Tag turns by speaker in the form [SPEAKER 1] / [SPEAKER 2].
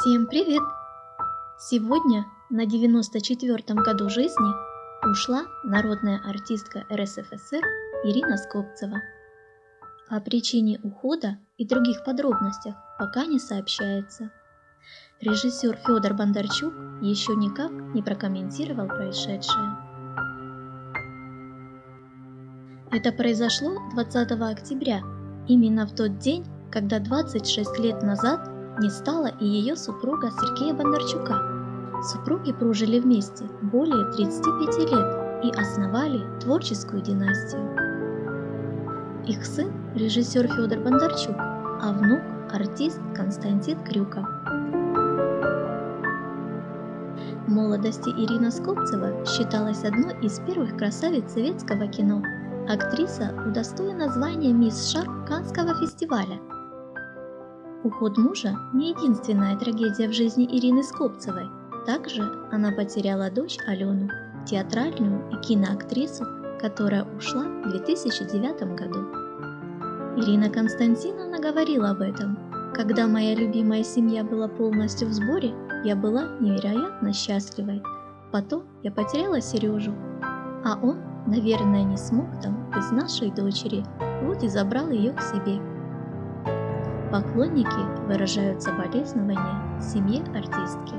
[SPEAKER 1] Всем привет! Сегодня на 94-м году жизни ушла народная артистка РСФСР Ирина Скопцева. О причине ухода и других подробностях пока не сообщается. Режиссер Федор Бондарчук еще никак не прокомментировал происшедшее. Это произошло 20 октября, именно в тот день, когда 26 лет назад не стало и ее супруга Сергея Бондарчука. Супруги прожили вместе более 35 лет и основали творческую династию. Их сын – режиссер Федор Бондарчук, а внук – артист Константин Крюков. В молодости Ирина Скопцева считалась одной из первых красавиц советского кино. Актриса удостоена звания «Мисс Шарп» Канского фестиваля – Уход мужа не единственная трагедия в жизни Ирины Скопцевой. Также она потеряла дочь Алену, театральную и киноактрису, которая ушла в 2009 году. Ирина Константиновна говорила об этом. Когда моя любимая семья была полностью в сборе, я была невероятно счастливой. Потом я потеряла Сережу, а он, наверное, не смог там без нашей дочери, вот и забрал ее к себе. Поклонники выражают соболезнования семье артистки.